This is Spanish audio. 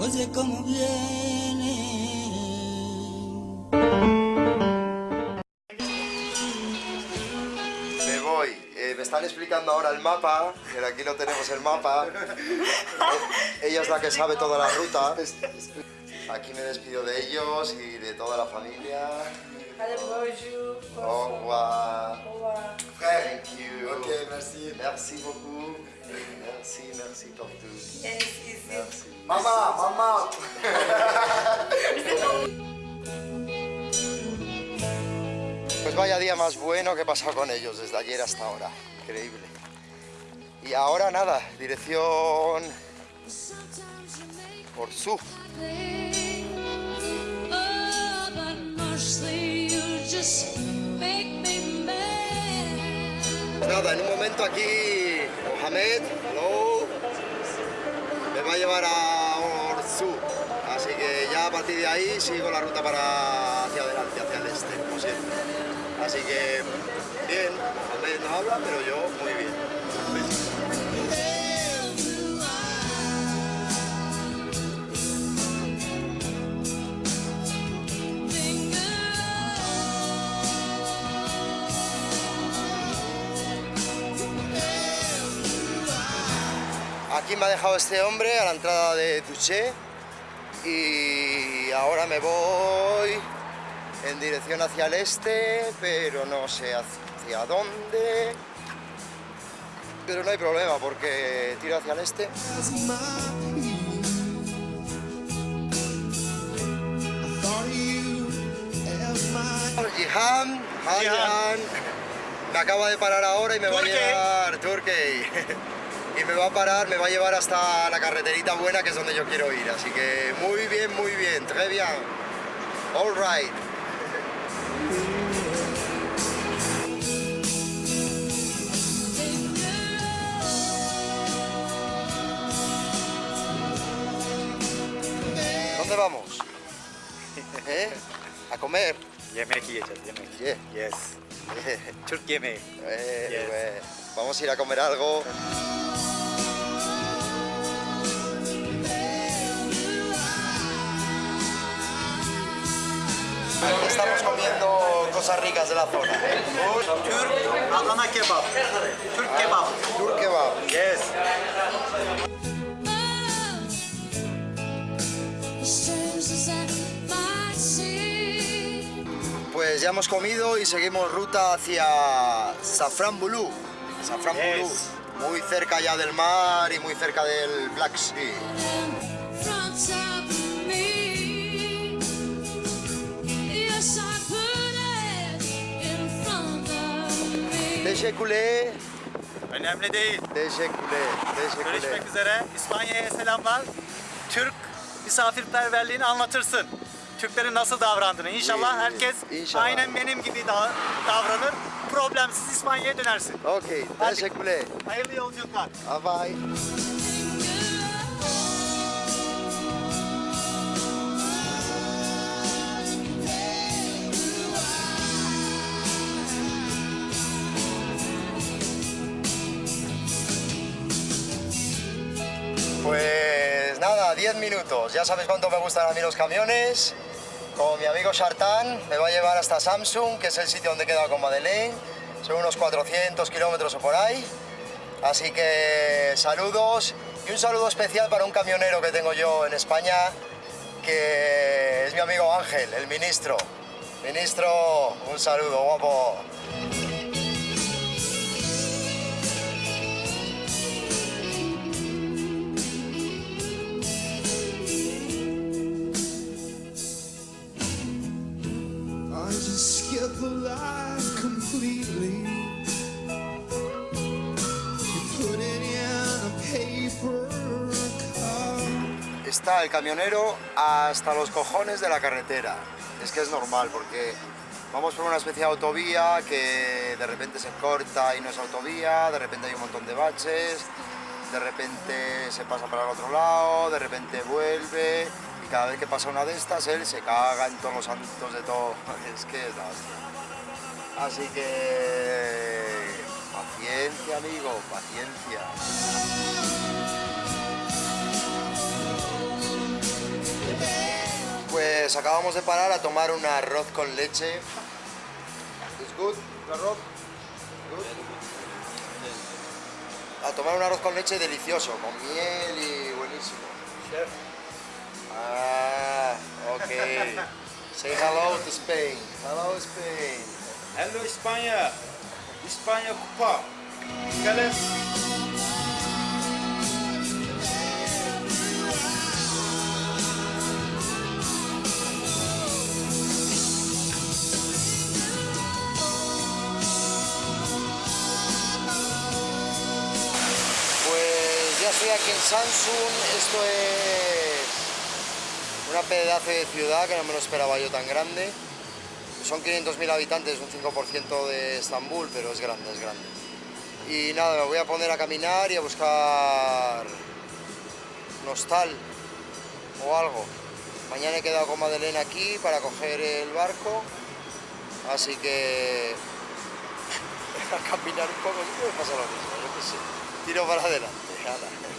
oye cómo viene. Me voy. Eh, me están explicando ahora el mapa, que aquí no tenemos el mapa. Ella es la que sabe toda la ruta. Aquí me despido de ellos y de toda la familia. Au revoir. Au revoir. Thank you. Ok, merci. Merci beaucoup. Merci, merci. Pues vaya día más bueno que he pasado con ellos desde ayer hasta ahora. Increíble. Y ahora nada, dirección por su. Nada, en un momento aquí Mohamed, hello, me va a llevar a Orzú. Así que ya a partir de ahí sigo la ruta para hacia adelante, hacia el este. Así que bien, Mohamed no habla, pero yo muy bien. Aquí me ha dejado este hombre a la entrada de Touché y ahora me voy en dirección hacia el este, pero no sé hacia dónde. Pero no hay problema porque tiro hacia el este. Jihan, Jihan. Me acaba de parar ahora y me va a llevar Turkey. y me va a parar, me va a llevar hasta la carreterita buena que es donde yo quiero ir. Así que muy bien, muy bien, très bien. All right. ¿Dónde vamos? ¿Eh? A comer. Yemek yiyeceğiz, yemek. Yeah. Yes. Türk yemeği. Yes. Vamos a ir a comer algo. Estamos comiendo cosas ricas de la zona. Türk Adana kebap. Türk kebap. Tur kebab. Yes. Pues ya hemos comido y seguimos ruta hacia Safranbulu. Safranbulu. Yes. Muy cerca ya del mar y muy cerca del Black Sea. Teşekkürler. Önemli değil. Teşekkürler. Teşekkürler. Görüşmek üzere. İspanya'ya selamlar. Türk misafirperverliğini anlatırsın. Türklerin nasıl davrandığını. İnşallah herkes inşallah. aynen benim gibi da- davranır. Problemsiz İspanya'ya dönersin. Okey. Teşekkürler. Hayırlı yolculuklar. Bye bye. Pues nada, 10 minutos. Ya sabéis cuánto me gustan a mí los camiones. Con mi amigo Sartán me va a llevar hasta Samsung, que es el sitio donde he quedado con Madeleine. Son unos 400 kilómetros o por ahí. Así que saludos y un saludo especial para un camionero que tengo yo en España, que es mi amigo Ángel, el ministro. Ministro, un saludo, guapo. Está el camionero hasta los cojones de la carretera. Es que es normal porque vamos por una especie de autovía que de repente se corta y no es autovía, de repente hay un montón de baches, de repente se pasa para el otro lado, de repente vuelve cada vez que pasa una de estas él se caga en todos los santos de todo. Es que es la. Así que paciencia amigo, paciencia. Pues acabamos de parar a tomar un arroz con leche. ¿Es good? ¿El arroz? A tomar un arroz con leche delicioso, con miel y buenísimo. Ah, ok. Say hello to Spain. Hello Spain. Hello España. España Cupa. ¿Qué Pues ya estoy aquí en Samsung. Esto es una pedazo de ciudad que no me lo esperaba yo tan grande. Son 500.000 habitantes, un 5% de Estambul, pero es grande, es grande. Y nada, me voy a poner a caminar y a buscar un hostal o algo. Mañana he quedado con Madeleine aquí para coger el barco, así que a caminar un poco, siempre me pasa lo mismo, yo qué sé. Tiro para adelante.